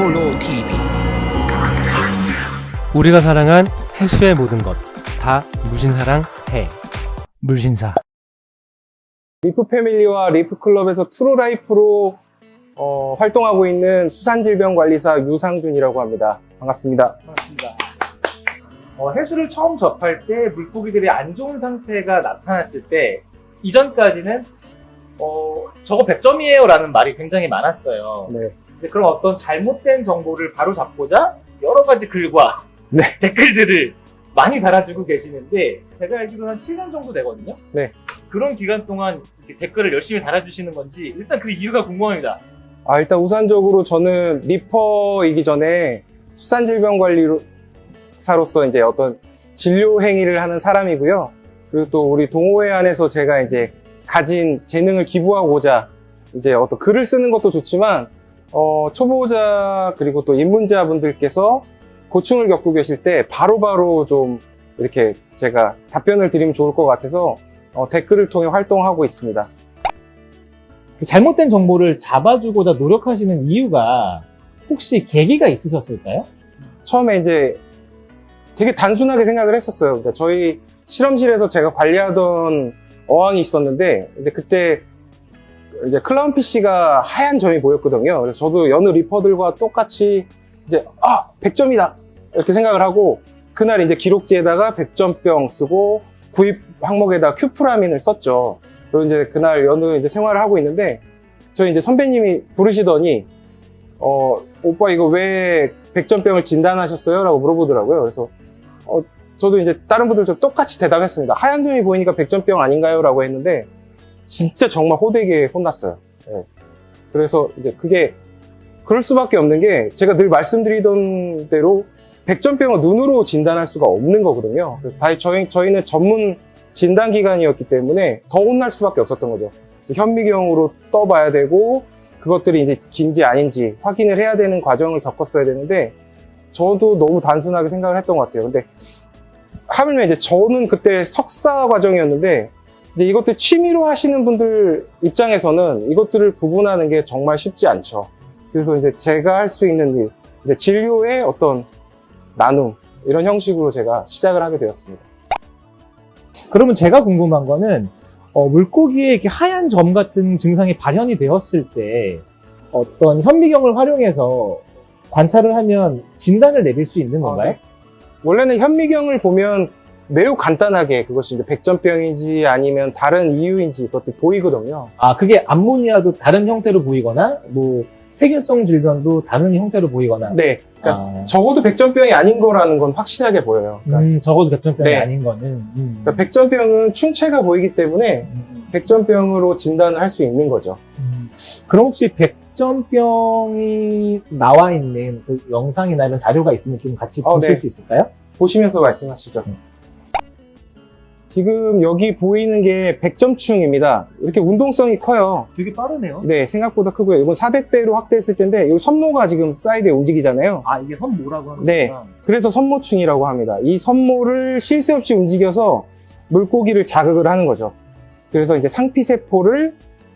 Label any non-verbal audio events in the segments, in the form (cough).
해몰로 TV 우리가 사랑한 해수의 모든 것 다 무신사랑 해 물신사 리프 패밀리와 리프 클럽에서 트루 라이프로 어, 활동하고 있는 수산질병관리사 유상준이라고 합니다. 반갑습니다. 반갑습니다. 어, 해수를 처음 접할 때 물고기들이 안 좋은 상태가 나타났을 때 이전까지는 어, 저거 100점이에요 라는 말이 굉장히 많았어요. 네. 그런 어떤 잘못된 정보를 바로 잡고자 여러 가지 글과 (laughs) 네. (laughs) 댓글들을 많이 달아주고 계시는데 제가 알기로는 한 7년 정도 되거든요. 네. 그런 기간 동안 댓글을 열심히 달아주시는 건지 일단 그 이유가 궁금합니다. 아, 일단 우선적으로 저는 리퍼이기 전에 수산질병관리사로서 이제 어떤 진료 행위를 하는 사람이고요. 그리고 또 우리 동호회 안에서 제가 이제 가진 재능을 기부하고자 이제 어떤 글을 쓰는 것도 좋지만 어, 초보자 그리고 또 입문자 분들께서 고충을 겪고 계실 때 바로바로 좀 이렇게 제가 답변을 드리면 좋을 것 같아서 어, 댓글을 통해 활동하고 있습니다. 그 잘못된 정보를 잡아주고자 노력하시는 이유가 혹시 계기가 있으셨을까요? 처음에 이제 되게 단순하게 생각을 했었어요. 그러니까 저희 실험실에서 제가 관리하던 어항이 있었는데, 이제 그때 이제 클라운 피쉬가 하얀 점이 보였거든요. 그래서 저도 여느 리퍼들과 똑같이 이제 아 100점이다 이렇게 생각을 하고 그날 이제 기록지에다가 100점병 쓰고 구입 항목에다 큐프라민을 썼죠. 그리고 이제 그날 여느 이제 생활을 하고 있는데 저희 이제 선배님이 부르시더니 어 오빠 이거 왜 100점병을 진단하셨어요? 라고 물어보더라고요. 그래서 어, 저도 이제 다른 분들도 똑같이 대답했습니다. 하얀 점이 보이니까 100점병 아닌가요? 라고 했는데 진짜 정말 호되게 혼났어요. 예. 그래서 이제 그게 그럴 수밖에 없는 게 제가 늘 말씀드리던 대로 100점병을 눈으로 진단할 수가 없는 거거든요. 그래서 다 저희, 저희는 전문 진단 기관이었기 때문에 더 혼날 수밖에 없었던 거죠. 현미경으로 떠봐야 되고 그것들이 이제 긴지 아닌지 확인을 해야 되는 과정을 겪었어야 되는데 저도 너무 단순하게 생각을 했던 것 같아요. 근데 하물며 이제 저는 그때 석사 과정이었는데 이제 이것들 취미로 하시는 분들 입장에서는 이것들을 구분하는 게 정말 쉽지 않죠. 그래서 이제 제가 할 수 있는 일, 이제 진료의 어떤 나눔 이런 형식으로 제가 시작을 하게 되었습니다. 그러면 제가 궁금한 거는 어, 물고기에 이렇게 하얀 점 같은 증상이 발현이 되었을 때 어떤 현미경을 활용해서 관찰을 하면 진단을 내릴 수 있는 건가요? 아, 네. 원래는 현미경을 보면 매우 간단하게 그것이 이제 백전병인지 아니면 다른 이유인지 그것도 보이거든요. 아 그게 암모니아도 다른 형태로 보이거나 뭐 세균성 질병도 다른 형태로 보이거나 네, 그러니까 아, 적어도 백전병이 아닌 거라는 건 확실하게 보여요. 그러니까, 음, 적어도 백전병이 네. 아닌 거는 음. 그러니까 백전병은 충체가 보이기 때문에 음, 백전병으로 진단을 할 수 있는 거죠. 음. 그럼 혹시 백전병이 나와 있는 그 영상이나 이런 자료가 있으면 좀 같이 어, 보실 네. 수 있을까요? 보시면서 말씀하시죠. 음. 지금 여기 보이는 게 백점충입니다. 이렇게 운동성이 커요. 되게 빠르네요. 네, 생각보다 크고요. 이건 400배로 확대했을 텐데, 이 선모가 지금 사이드에 움직이잖아요. 아 이게 선모라고 하는 네. 그래서 선모충이라고 합니다. 이 선모를 쉴 새 없이 움직여서 물고기를 자극을 하는 거죠. 그래서 이제 상피세포를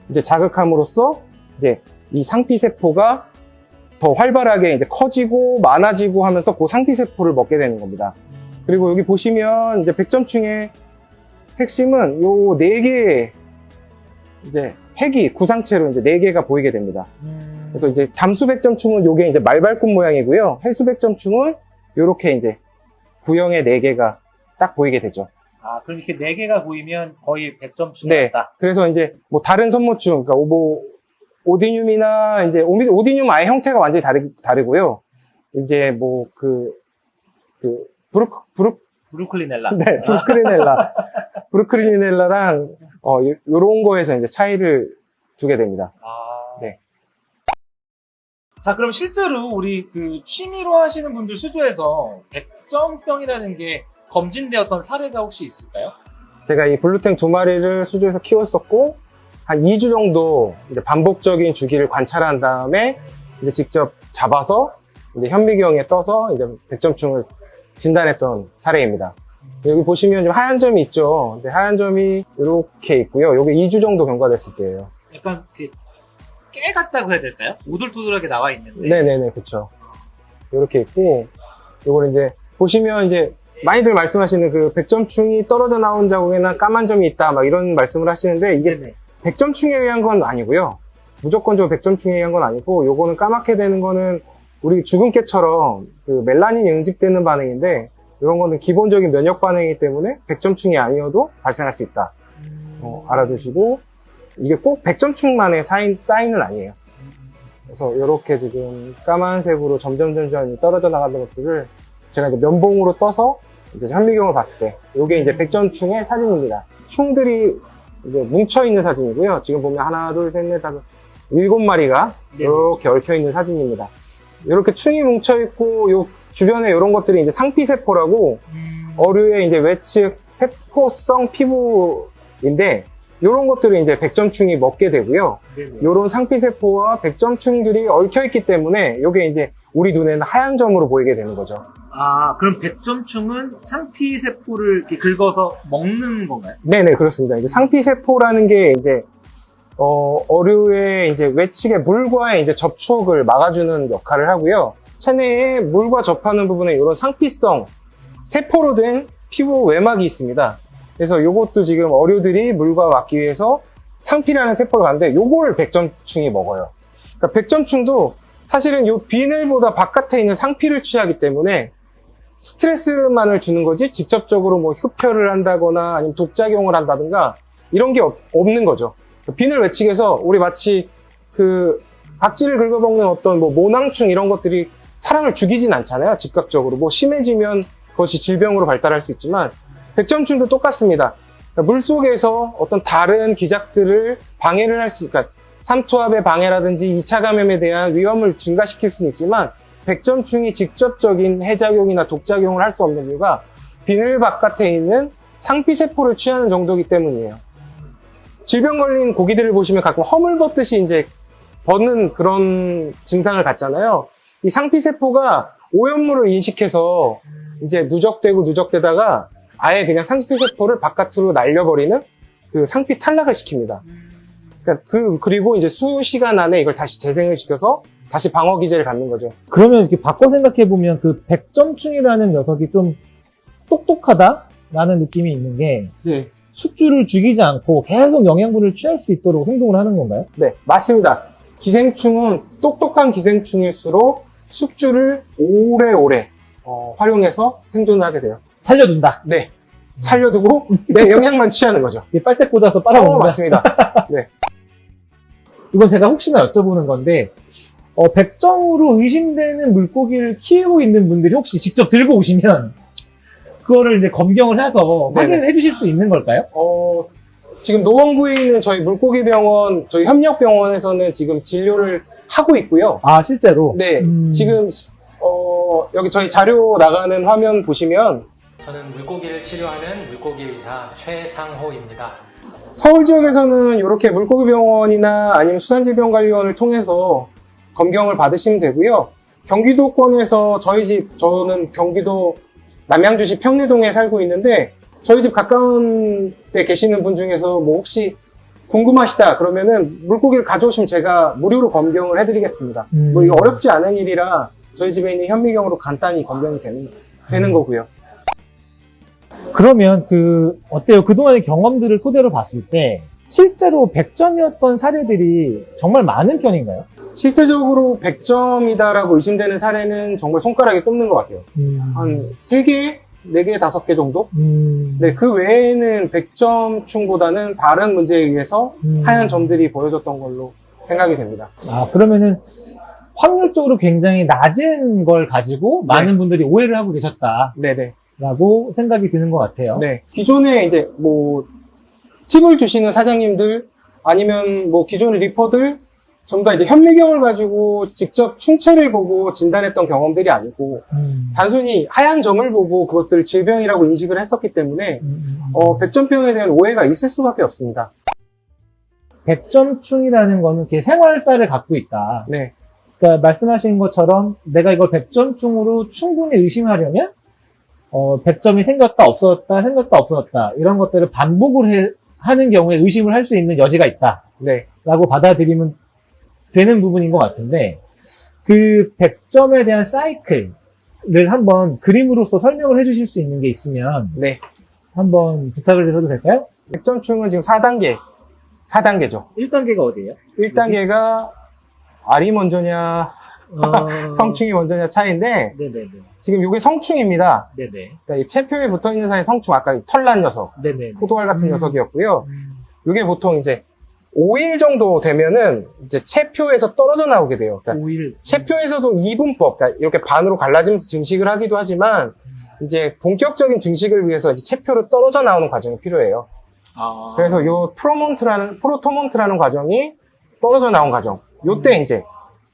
이제 자극함으로써 이제 이 상피세포가 더 활발하게 이제 커지고 많아지고 하면서 그 상피세포를 먹게 되는 겁니다. 그리고 여기 보시면 이제 백점충의 핵심은 요 네 개의 이제 핵이 구상체로 이제 네 개가 보이게 됩니다. 음. 그래서 이제 담수백점충은 요게 이제 말발굽 모양이고요. 해수백점충은 요렇게 이제 구형의 네 개가 딱 보이게 되죠. 아 그럼 이렇게 네 개가 보이면 거의 100점 네. 중이었다. 그래서 이제 뭐 다른 선모충, 그러니까 뭐 오디뇽이나 이제 오디뇽 아예 형태가 완전히 다르, 다르고요. 이제 뭐 그, 그, 브루, 브루, 브루클리넬라. 네, 브루크리넬라. (laughs) 브루크리넬라랑 어, 요- 요런 거에서 이제 차이를 두게 됩니다. 아. 네. 자, 그럼 실제로 우리 그 취미로 하시는 분들 수조에서 백점병이라는 게 검진되었던 사례가 혹시 있을까요? 제가 이 blue tang 두 마리를 수조에서 키웠었고 한 2주 정도 이제 반복적인 주기를 관찰한 다음에 이제 직접 잡아서 이제 현미경에 떠서 이제 백점충을 진단했던 사례입니다. 여기 보시면 좀 하얀 점이 있죠. 근데 하얀 점이 이렇게 있고요. 이게 2주 정도 경과됐을 때예요. 약간 그 깨 같다고 해야 될까요? 오돌토돌하게 나와 있는데. 네네네, 그쵸. 이렇게 있고, 요걸 이제, 보시면 이제, 많이들 말씀하시는 그 100점충이 떨어져 나온 자국에는 까만 점이 있다, 막 이런 말씀을 하시는데, 이게 네네. 100점충에 의한 건 아니고요. 무조건적으로 100점충에 의한 건 아니고, 요거는 까맣게 되는 거는 우리 죽은 깨처럼 그 멜라닌이 응집되는 반응인데, 이런 거는 기본적인 면역 반응이기 때문에 100점충이 아니어도 발생할 수 있다. 어, 알아두시고, 이게 꼭 100점충만의 사인, 사인은 아니에요. 그래서 이렇게 지금 까만색으로 점점 점점 떨어져 나가는 것들을 제가 이제 면봉으로 떠서 이제 현미경을 봤을 때 이게 이제 백전충의 사진입니다. 충들이 이제 뭉쳐 있는 사진이고요. 지금 보면 하나, 둘, 셋, 넷, 다섯, 일곱 마리가 네. 이렇게 얽혀 있는 사진입니다. 이렇게 충이 뭉쳐 있고 요 주변에 이런 것들이 이제 상피세포라고 음, 어류의 이제 외측 세포성 피부인데 이런 것들을 이제 백점충이 먹게 되고요. 이런 상피세포와 백점충들이 얽혀있기 때문에 이게 이제 우리 눈에는 하얀 점으로 보이게 되는 거죠. 아, 그럼 백점충은 상피세포를 이렇게 긁어서 먹는 건가요? 네네, 그렇습니다. 이제 상피세포라는 게 이제, 어, 어류의 이제 외측의 물과의 이제 접촉을 막아주는 역할을 하고요. 체내에 물과 접하는 부분에 이런 상피성, 세포로 된 피부 외막이 있습니다. 그래서 이것도 지금 어류들이 물과 막기 위해서 상피라는 세포를 가는데 요거를 백점충이 먹어요. 그러니까 백점충도 사실은 이 비늘보다 바깥에 있는 상피를 취하기 때문에 스트레스만을 주는 거지 직접적으로 뭐 흡혈을 한다거나 아니면 독작용을 한다든가 이런 게 없, 는 거죠. 비늘 외측에서 우리 마치 그 각질을 긁어먹는 어떤 뭐 모낭충 이런 것들이 사람을 죽이진 않잖아요. 즉각적으로 뭐 심해지면 그것이 질병으로 발달할 수 있지만 백점충도 똑같습니다. 그러니까 물 속에서 어떤 다른 기작들을 방해를 할 수, 그러니까 삼투압의 방해라든지 2차 감염에 대한 위험을 증가시킬 수는 있지만 백점충이 직접적인 해작용이나 독작용을 할 수 없는 이유가 비늘 바깥에 있는 상피세포를 취하는 정도이기 때문이에요. 질병 걸린 고기들을 보시면 가끔 허물 벗듯이 이제 벗는 그런 증상을 갖잖아요. 이 상피세포가 오염물을 인식해서 이제 누적되고 누적되다가 아예 그냥 상피세포를 바깥으로 날려버리는 그 상피 탈락을 시킵니다. 그러니까 그, 그리고 이제 수시간 안에 이걸 다시 재생을 시켜서 다시 방어 기제를 갖는 거죠. 그러면 이렇게 바꿔 생각해 보면 그 백점충이라는 녀석이 좀 똑똑하다라는 느낌이 있는 게 네. 숙주를 죽이지 않고 계속 영양분을 취할 수 있도록 행동을 하는 건가요? 네, 맞습니다. 기생충은 똑똑한 기생충일수록 숙주를 오래오래 어, 활용해서 생존을 하게 돼요. 살려둔다. 네. 살려두고 내 (laughs) 영양만 취하는 거죠. 빨대 꽂아서 어, 빨아먹는다. 맞습니다. (laughs) 이건 제가 혹시나 여쭤보는 건데 어, 백점으로 의심되는 물고기를 키우고 있는 분들이 혹시 직접 들고 오시면 그거를 이제 검경을 해서. 확인을 해주실 수 있는 걸까요? 어, 지금 노원구에 있는 저희 물고기 병원, 저희 협력병원에서는 지금 진료를 하고 있고요. 아 실제로? 네, 음. 지금 어, 여기 저희 자료 나가는 화면 보시면 저는 물고기를 치료하는 물고기 의사 최상호입니다. 서울 지역에서는 이렇게 물고기 병원이나 아니면 수산질병관리원을 통해서 검경을 받으시면 되고요. 경기도권에서 저희 집, 저는 경기도 남양주시 평내동에 살고 있는데 저희 집 가까운 데 계시는 분 중에서 뭐 혹시 궁금하시다 그러면은 물고기를 가져오시면 제가 무료로 검경을 해드리겠습니다. 음. 뭐 이거 어렵지 않은 일이라 저희 집에 있는 현미경으로 간단히 검경이 되는, 되는 거고요. 그러면 그 어때요? 그동안의 경험들을 토대로 봤을 때 실제로 100점이었던 사례들이 정말 많은 편인가요? 실제적으로 100점이다라고 의심되는 사례는 정말 손가락에 꼽는 것 같아요. 한 3개, 4개, 5개 정도? 음. 네, 그 외에는 100점충보다는 다른 문제에 의해서 음. 하얀 점들이 보여졌던 걸로 생각이 됩니다. 아 그러면은 확률적으로 굉장히 낮은 걸 가지고 많은 분들이 오해를 하고 계셨다라고 네네. 생각이 드는 것 같아요. 네. 기존에 이제 뭐 팁을 주시는 사장님들 아니면 뭐 기존의 리퍼들 전부 다 이제 현미경을 가지고 직접 충체를 보고 진단했던 경험들이 아니고 음. 단순히 하얀 점을 보고 그것들을 질병이라고 인식을 했었기 때문에 음, 음, 음. 어, 백점병에 대한 오해가 있을 수밖에 없습니다. 백점충이라는 거는 이렇게 생활사를 갖고 있다. 네. 그러니까 말씀하신 것처럼 내가 이걸 백점충으로 충분히 의심하려면 어, 100점이 생겼다 없어졌다 생겼다 없어졌다 이런 것들을 반복을 해- 하는 경우에 의심을 할 수 있는 여지가 있다 네. 라고 받아들이면 되는 부분인 것 같은데 그 100점에 대한 사이클을 한번 그림으로서 설명을 해주실 수 있는 게 있으면 네. 한번 부탁을 드려도 될까요? 100점충은 지금 4단계, 4단계죠. 1단계가 어디예요? 1단계가 알이 먼저냐, 어... (laughs) 성충이 먼저냐 차이인데, 네네네. 지금 이게 성충입니다. 그러니까 이 체표에 붙어 있는 사이 성충, 아까 이 털난 녀석, 네네. 포도알 같은 음. 녀석이었고요. 음. 이게 보통 이제 5일 정도 되면은 이제 체표에서 떨어져 나오게 돼요. 그러니까 5일. 체표에서도 이분법, 그러니까 이렇게 반으로 갈라지면서 증식을 하기도 하지만, 이제 본격적인 증식을 위해서 이제 체표로 떨어져 나오는 과정이 필요해요. 아. 그래서 요 promont라는, protomont라는 과정이 떨어져 나온 과정. 요때 이제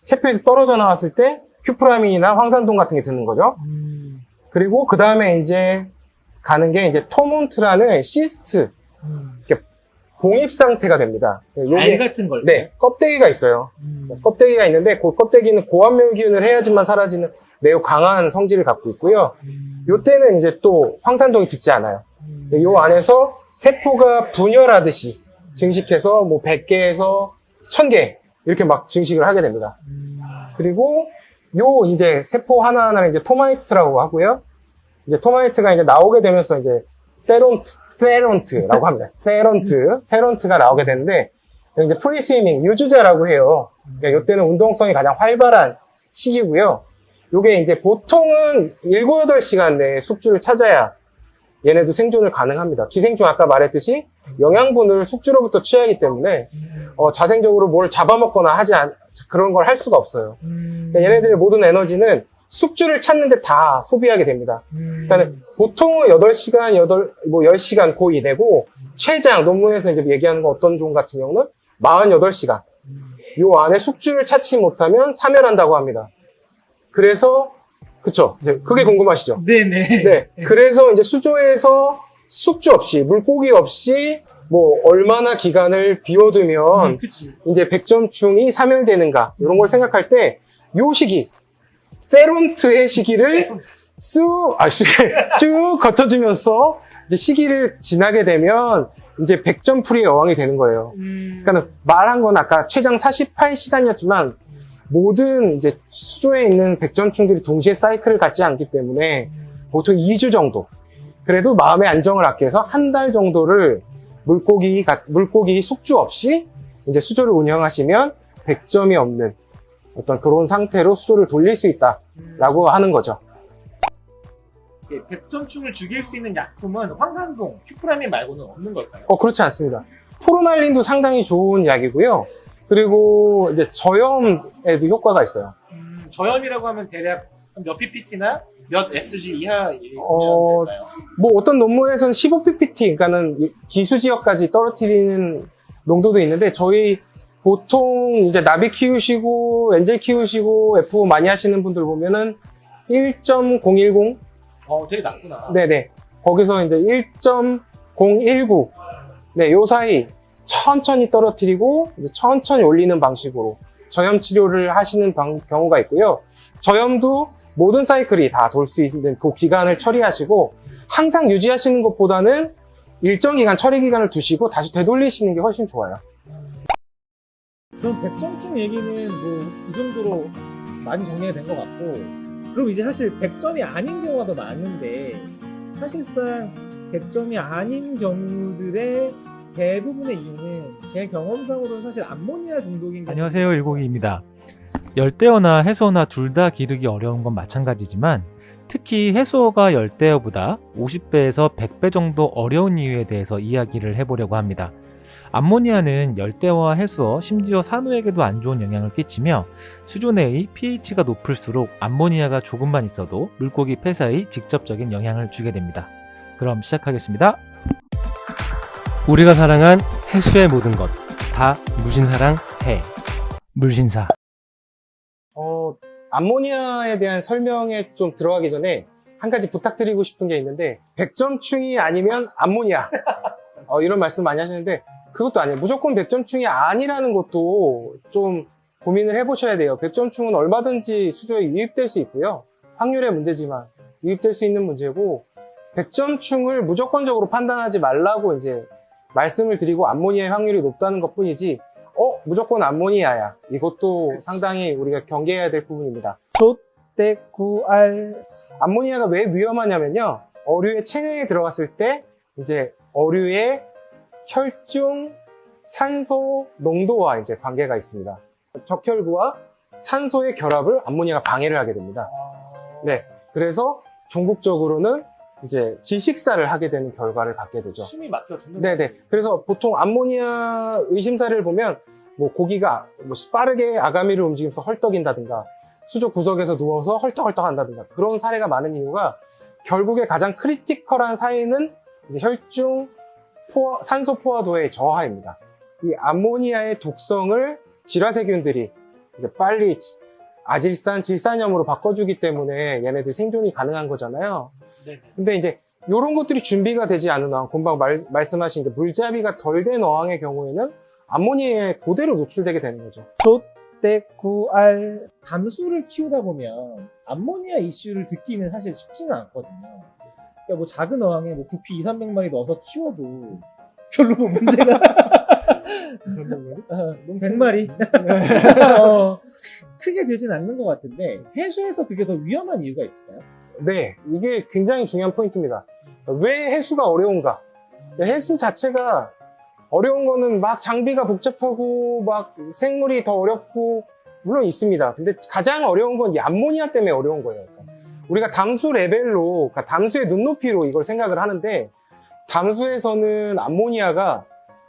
체표에서 떨어져 나왔을 때 Cupramine이나 황산동 같은 게 드는 거죠. 음. 그리고 그 다음에 이제 가는 게 이제 tomont라는 cyst, 음. 봉입 상태가 됩니다. 알 요게, 같은 걸. 네, 껍데기가 있어요. 음. 껍데기가 있는데 그 껍데기는 고압멸균을 해야지만 사라지는 매우 강한 성질을 갖고 있고요. 음. 요때는 이제 또 황산동이 듣지 않아요. 음. 요 안에서 세포가 분열하듯이 증식해서 뭐 100개에서 1000개 이렇게 막 증식을 하게 됩니다. 음. 그리고 요 이제 세포 하나하나를 이제 tomite라고 하고요. 이제 tomite가 이제 나오게 되면서 이제 theront, theront라고 합니다. (laughs) theront, theront가 나오게 되는데 이제 free swimming, 유주자라고 해요. 그러니까 이때는 운동성이 가장 활발한 시기고요. 요게 이제 보통은 7, 8시간 내에 숙주를 찾아야 얘네도 생존을 가능합니다. 기생충 아까 말했듯이 영양분을 숙주로부터 취하기 때문에 어, 자생적으로 뭘 잡아먹거나 하지 않, 그런 걸 할 수가 없어요. 음. 그러니까 얘네들의 모든 에너지는 숙주를 찾는데 다 소비하게 됩니다. 음. 그러니까 보통은 8시간, 8, 뭐 10시간 고 이내고 최장 논문에서 이제 얘기하는 거 어떤 종 같은 경우는 48시간. 요 안에 숙주를 찾지 못하면 사멸한다고 합니다. 그래서 그쵸? 이제 그게 궁금하시죠? 네네. 네. 그래서 이제 수조에서 숙주 없이 물고기 없이 뭐 얼마나 기간을 비워두면 음. 이제 백점충이 사멸되는가 이런 걸 생각할 때 요 시기 세론트의 시기를 쑥, 아, 쑥, (laughs) 쭉 거쳐주면서 이제 시기를 지나게 되면 이제 백점풀이의 여왕이 되는 거예요. 음. 그러니까 말한 건 아까 최장 48시간이었지만 모든 이제 수조에 있는 백점충들이 동시에 사이클을 갖지 않기 때문에 보통 2주 정도. 그래도 마음의 안정을 위해서 한 달 정도를 물고기, 가- 물고기 숙주 없이 이제 수조를 운영하시면 100점이 없는 어떤 그런 상태로 수조를 돌릴 수 있다라고 하는 거죠. 예, 백점충을 죽일 수 있는 약품은 황산동, 큐프라민 말고는 없는 걸까요? 어, 그렇지 않습니다. 포르말린도 상당히 좋은 약이고요. 그리고 이제 저염에도 효과가 있어요. 음, 저염이라고 하면 대략 몇 ppt나 몇 SG 이하이면 어, 될까요? 뭐 어떤 논문에서는 15ppt, 그러니까는 기수 지역까지 떨어뜨리는 농도도 있는데 저희 보통 이제 나비 키우시고 엔젤 키우시고 F 많이 하시는 분들 보면은 1.010 어, 되게 낮구나. 네네 거기서 이제 1.019 네, 요 사이 천천히 떨어뜨리고 천천히 올리는 방식으로 저염 치료를 하시는 방- 경우가 있고요. 저염도 모든 사이클이 다 돌 수 있는 그 기간을 처리하시고 항상 유지하시는 것보다는 일정 기간 처리 기간을 두시고 다시 되돌리시는 게 훨씬 좋아요. 그럼 백점충 얘기는 뭐 이 정도로 많이 정리가 된 것 같고 그럼 이제 사실 100점이 아닌 경우가 더 많은데 사실상 100점이 아닌 경우들의 대부분의 이유는 제 경험상으로는 사실 암모니아 중독인 게 안녕하세요 일곡이입니다. 열대어나 해수어나 둘 다 기르기 어려운 건 마찬가지지만 특히 해수어가 열대어보다 50배에서 100배 정도 어려운 이유에 대해서 이야기를 해보려고 합니다. 암모니아는 열대어와 해수어, 심지어 산호에게도 안 좋은 영향을 끼치며 수조 내의 pH가 높을수록 암모니아가 조금만 있어도 물고기 폐사에 직접적인 영향을 주게 됩니다. 그럼 시작하겠습니다. 우리가 사랑한 해수의 모든 것다 무신사랑 해 물신사 어, 암모니아에 대한 설명에 좀 들어가기 전에 한 가지 부탁드리고 싶은 게 있는데 100점충이 아니면 암모니아 어, 이런 말씀 많이 하시는데 그것도 아니에요. 무조건 100점충이 아니라는 것도 좀 고민을 해보셔야 돼요. 100점충은 얼마든지 수조에 유입될 수 있고요. 확률의 문제지만 유입될 수 있는 문제고 100점충을 무조건적으로 판단하지 말라고 이제 말씀을 드리고 암모니아의 확률이 높다는 것 뿐이지 어? 무조건 암모니아야. 이것도 상당히 우리가 경계해야 될 부분입니다. 떼구알 암모니아가 왜 위험하냐면요. 어류의 체내에 들어갔을 때 이제 어류의 혈중 산소 농도와 이제 관계가 있습니다. 적혈구와 산소의 결합을 암모니아가 방해를 하게 됩니다. 네. 그래서 종국적으로는 이제 질식사를 하게 되는 결과를 갖게 되죠. 숨이 막혀 죽는 네네. 그래서 보통 암모니아 의심사를 보면 뭐 고기가 뭐 빠르게 아가미를 움직이면서 헐떡인다든가 수족 구석에서 누워서 헐떡헐떡 한다든가 그런 사례가 많은 이유가 결국에 가장 critical한 사인은 이제 혈중 포화- 산소 포화도의 저하입니다. 이 암모니아의 독성을 질화세균들이 이제 빨리 지- 아질산, 질산염으로 바꿔주기 때문에 얘네들 생존이 가능한 거잖아요. 네네. 근데 이제 이런 것들이 준비가 되지 않은 어항, 금방 말, 말씀하신 이제 물잡이가 덜 된 어항의 경우에는 암모니아에 그대로 노출되게 되는 거죠. 떼구알 담수를 키우다 보면 암모니아 이슈를 듣기는 사실 쉽지는 않거든요. 그러니까 뭐 작은 어항에 뭐 구피 2, 300마리 넣어서 키워도 별로 뭐 문제가 (laughs) 어, 넌 100마리 (laughs) 어, 크게 되진 않는 것 같은데 해수에서 그게 더 위험한 이유가 있을까요? 네, 이게 굉장히 중요한 포인트입니다. 왜 해수가 어려운가? 해수 자체가 어려운 거는 막 장비가 복잡하고 막 생물이 더 어렵고 물론 있습니다. 근데 가장 어려운 건 이 암모니아 때문에 어려운 거예요. 그러니까 우리가 담수 레벨로, 그러니까 담수의 눈높이로 이걸 생각을 하는데 담수에서는 암모니아가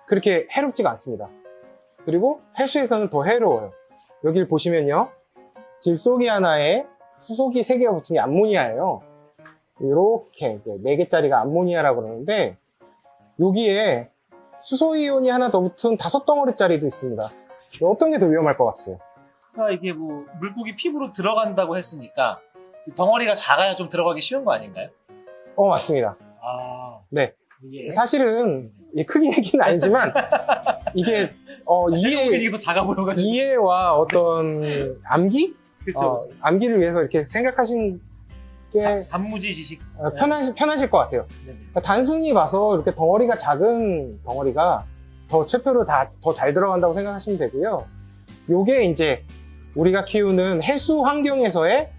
그렇게 해롭지가 않습니다. 그리고 해수에서는 더 해로워요. 여기를 보시면요. 질소기 하나에 수소기 3개가 붙은 게 암모니아예요. 이렇게 이제 4개짜리가 암모니아라고 그러는데 여기에 수소이온이 하나 더 붙은 다섯 덩어리짜리도 있습니다. 어떤 게 더 위험할 것 같아요? 그러니까 이게 뭐 물고기 피부로 들어간다고 했으니까 이 덩어리가 작아야 좀 들어가기 쉬운 거 아닌가요? 어, 맞습니다. 아, 네. 예. 사실은 이 크기 얘기는 아니지만 이게 어, 이해, 이게 더 작아 보여가지고. 이해와 어떤 암기? 그쵸. 어, 암기를 위해서 이렇게 생각하신 게 단무지 지식. 어, 편하실, 편하실 것 같아요. 네네. 단순히 봐서 이렇게 덩어리가 작은 덩어리가 더 체표로 다 더 잘 들어간다고 생각하시면 되고요. 요게 이제 우리가 키우는 해수 환경에서의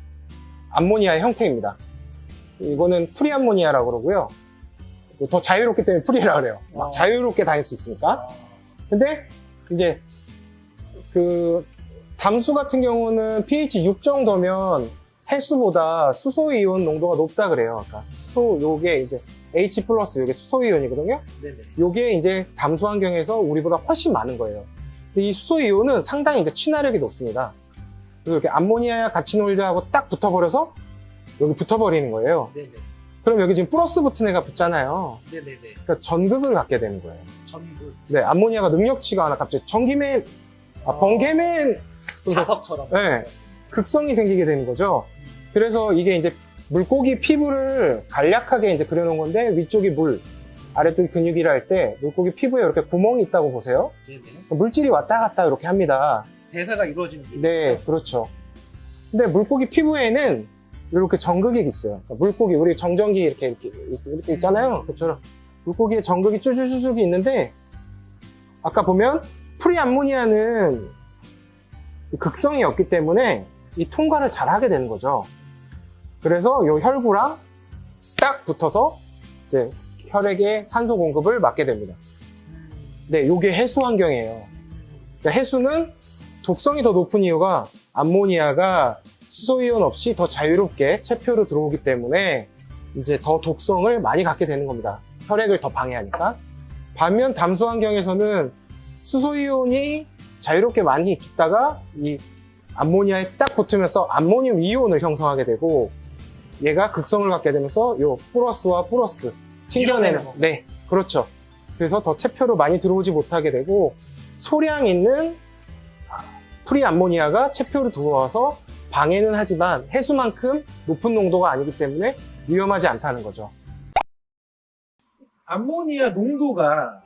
암모니아의 형태입니다. 이거는 free 암모니아라고 그러고요. 더 자유롭기 때문에 free라 그래요. 막 어. 자유롭게 다닐 수 있으니까. 아, 근데 이제 그 담수 같은 경우는 pH 6 정도면 해수보다 수소 이온 농도가 높다 그래요. 아까 수소 요게 이제 H 플러스 요게 수소 이온이거든요. 네네. 요게 이제 담수 환경에서 우리보다 훨씬 많은 거예요. 이 수소 이온은 상당히 이제 친화력이 높습니다. 그래서 이렇게 암모니아야 같이 놀자 하고 딱 붙어버려서 여기 붙어버리는 거예요. 네네. 그럼 여기 지금 플러스 붙은 애가 붙잖아요. 네네네. 그러니까 전극을 갖게 되는 거예요. 전부 네, 암모니아가 능력치가 하나 갑자기 전기맨, 아, 번개맨, 자석처럼. 네, 극성이 생기게 되는 거죠. 그래서 이게 이제 물고기 피부를 간략하게 이제 그려놓은 건데 위쪽이 물, 아래쪽이 근육이라 할 때 물고기 피부에 이렇게 구멍이 있다고 보세요. 네네. 물질이 왔다 갔다 이렇게 합니다. 대사가 이루어지는 게. 네, 그렇죠. 근데 물고기 피부에는 이렇게 정극이 있어요. 그러니까 물고기, 우리 정전기 이렇게, 이렇게, 이렇게 있잖아요. 그처럼 물고기에 정극이 쭈쭈쭈쭈 있는데, 아까 보면 프리암모니아는 극성이 없기 때문에 이 통과를 잘 하게 되는 거죠. 그래서 이 혈구랑 딱 붙어서 이제 혈액의 산소 공급을 막게 됩니다. 음. 네, 요게 해수 환경이에요. 그러니까 해수는 독성이 더 높은 이유가 암모니아가 수소이온 없이 더 자유롭게 체표로 들어오기 때문에 이제 더 독성을 많이 갖게 되는 겁니다. 혈액을 더 방해하니까. 반면 담수 환경에서는 수소이온이 자유롭게 많이 있다가 이 암모니아에 딱 붙으면서 암모늄 이온을 형성하게 되고 얘가 극성을 갖게 되면서 요 플러스와 플러스 튕겨내는. 네 그렇죠 그래서 더 체표로 많이 들어오지 못하게 되고 소량 있는 프리암모니아가 체표로 들어와서 방해는 하지만 해수만큼 높은 농도가 아니기 때문에 위험하지 않다는 거죠 암모니아 농도가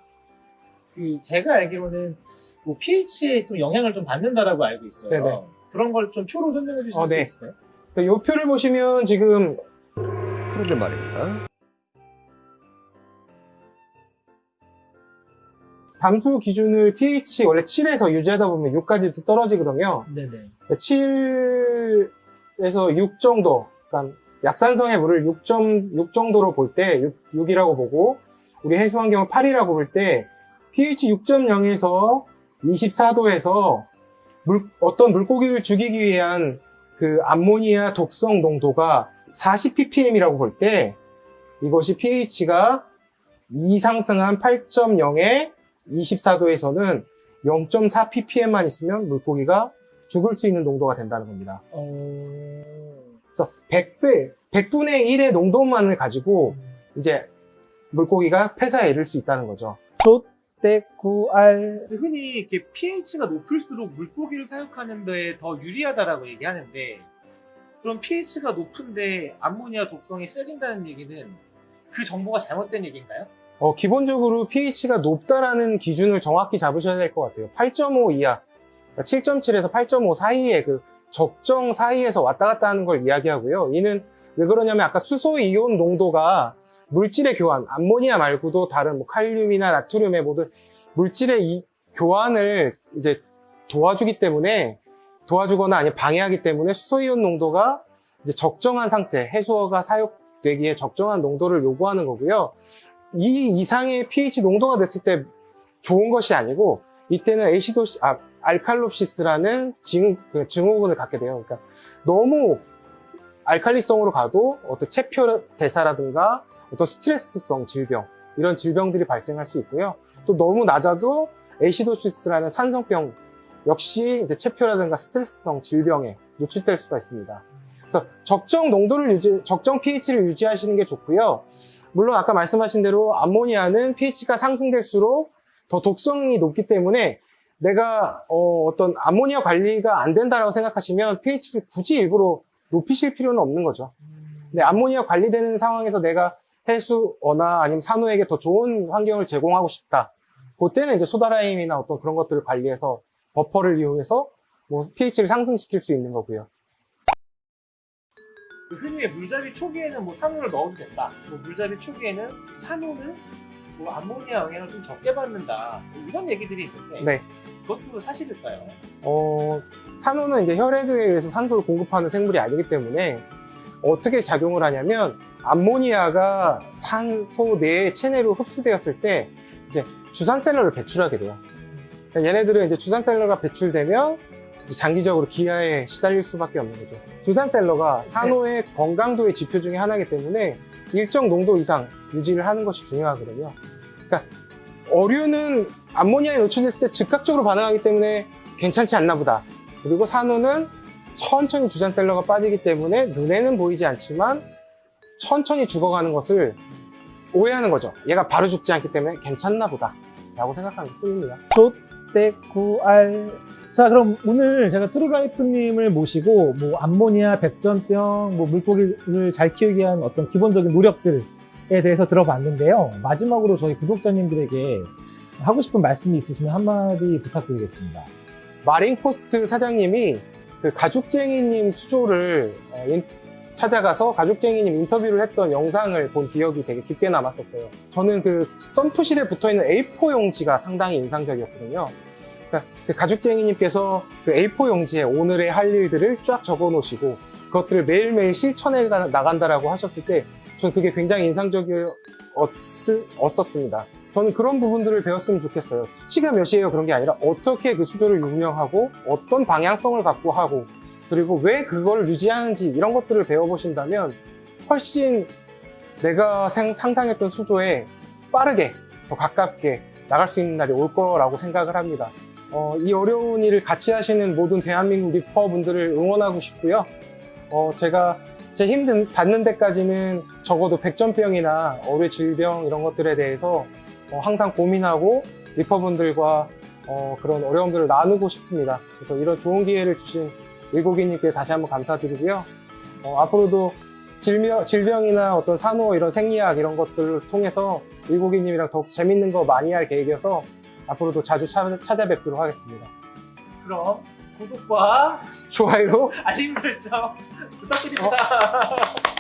그 제가 알기로는 뭐 pH에 좀 영향을 좀 받는다라고 알고 있어요. 네네. 그런 걸 좀 표로 설명해 주실 어, 수 네. 있을까요? 이 표를 보시면 지금 그런데 말입니다. 담수 기준을 pH 원래 7에서 유지하다 보면 6까지도 떨어지거든요. 네네. 7에서 6 정도, 그러니까 약산성의 물을 6.6 정도로 볼 때 6, 이라고 보고 우리 해수 환경을 8이라고 볼 때 pH 6.0에서 24도에서 어떤 물고기를 죽이기 위한 그 암모니아 독성 농도가 40 ppm이라고 볼 때 이것이 pH가 2 상승한 8.0에 24도에서는 0.4 ppm만 있으면 물고기가 죽을 수 있는 농도가 된다는 겁니다. 어... 그래서 100배, 100분의 1의 농도만을 가지고 이제 물고기가 폐사에 이를 수 있다는 거죠. 족대구알 흔히 이렇게 pH가 높을수록 물고기를 사육하는 데 더 유리하다라고 얘기하는데 그럼 pH가 높은데 암모니아 독성이 세진다는 얘기는 그 정보가 잘못된 얘기인가요? 어, 기본적으로 pH가 높다라는 기준을 정확히 잡으셔야 될 것 같아요. 8.5 이하, 7.7에서 8.5 사이에 그 적정 사이에서 왔다 갔다 하는 걸 이야기하고요. 이는 왜 그러냐면 아까 수소 이온 농도가 물질의 교환, 암모니아 말고도 다른 뭐 칼륨이나 나트륨의 모든 물질의 이 교환을 이제 도와주기 때문에 도와주거나 아니면 방해하기 때문에 수소이온 농도가 적정한 상태, 해수어가 사육되기에 적정한 농도를 요구하는 거고요. 이 이상의 pH 농도가 됐을 때 좋은 것이 아니고 이때는 에시도시, 아, 알칼롭시스라는 증, 그 증후군을 갖게 돼요. 그러니까 너무 알칼리성으로 가도 어떤 체표 대사라든가 어떤 스트레스성 질병 이런 질병들이 발생할 수 있고요. 또 너무 낮아도 에시도시스라는 산성병 역시 이제 체표라든가 스트레스성 질병에 노출될 수가 있습니다. 그래서 적정 농도를 유지, 적정 pH를 유지하시는 게 좋고요. 물론 아까 말씀하신 대로 암모니아는 pH가 상승될수록 더 독성이 높기 때문에 내가 어, 떤 암모니아 관리가 안 된다라고 생각하시면 pH를 굳이 일부러 높이실 필요는 없는 거죠. 근데 암모니아 관리되는 상황에서 내가 해수어나 아니면 산호에게 더 좋은 환경을 제공하고 싶다. 그때는 이제 소다라임이나 어떤 그런 것들을 관리해서 버퍼를 이용해서 뭐 pH를 상승시킬 수 있는 거고요. 그 흔히 물잡이 초기에는 뭐 산호를 넣어도 된다. 뭐 물잡이 초기에는 산호는 뭐 암모니아 영향을 좀 적게 받는다. 뭐 이런 얘기들이 있는데 네. 그것도 사실일까요? 어, 산호는 이제 혈액에 의해서 산소를 공급하는 생물이 아니기 때문에 어떻게 작용을 하냐면 암모니아가 산소 내에 체내로 흡수되었을 때 이제 주산셀러를 배출하게 돼요. 그러니까 얘네들은 이제 주산셀러가 배출되면 장기적으로 기아에 시달릴 수밖에 없는 거죠. 주산셀러가 산호의 건강도의 지표 중에 하나이기 때문에 일정 농도 이상 유지를 하는 것이 중요하거든요. 그러니까 어류는 암모니아에 노출됐을 때 즉각적으로 반응하기 때문에 괜찮지 않나 보다. 그리고 산호는 천천히 zooxanthellae가 빠지기 때문에 눈에는 보이지 않지만 천천히 죽어가는 것을 오해하는 거죠. 얘가 바로 죽지 않기 때문에 괜찮나 보다. 라고 생각하는 것 뿐입니다. 족대구알 자 그럼 오늘 제가 트루라이프님을 모시고 뭐 암모니아, 백점병, 뭐 물고기를 잘 키우기 위한 어떤 기본적인 노력들에 대해서 들어봤는데요. 마지막으로 저희 구독자님들에게 하고 싶은 말씀이 있으시면 한마디 부탁드리겠습니다. 마린포스트 사장님이 그 가죽쟁이님 수조를 어, 인- 찾아가서 가죽쟁이님 인터뷰를 했던 영상을 본 기억이 되게 깊게 남았었어요. 저는 그 썬푸실에 붙어 있는 A4 용지가 상당히 인상적이었거든요. 그러니까 그 가죽쟁이님께서 그 A4 용지에 오늘의 할 일들을 쫙 적어 놓으시고 그것들을 매일매일 실천해 가- 나간다라고 하셨을 때 저는 그게 굉장히 인상적이었습니다. 저는 그런 부분들을 배웠으면 좋겠어요. 수치가 몇이에요 그런 게 아니라 어떻게 그 수조를 운영하고 어떤 방향성을 갖고 하고 그리고 왜 그걸 유지하는지 이런 것들을 배워보신다면 훨씬 내가 생- 상상했던 수조에 빠르게 더 가깝게 나갈 수 있는 날이 올 거라고 생각을 합니다. 어, 이 어려운 일을 같이 하시는 모든 대한민국 리퍼분들을 응원하고 싶고요. 어, 제가 제 힘든 닿는 데까지는 적어도 백전병이나 어뢰 질병 이런 것들에 대해서 어, 항상 고민하고 리퍼분들과 어, 그런 어려움들을 나누고 싶습니다. 그래서 이런 좋은 기회를 주신 일고기님께 다시 한번 감사드리고요. 어, 앞으로도 질병, 질병이나 어떤 산호 이런 생리학 이런 것들을 통해서 일고기님이랑 더욱 재밌는 거 많이 할 계획이어서 앞으로도 자주 차- 찾아뵙도록 하겠습니다. 그럼 구독과 좋아요. 알림 설정 부탁드립니다. (laughs)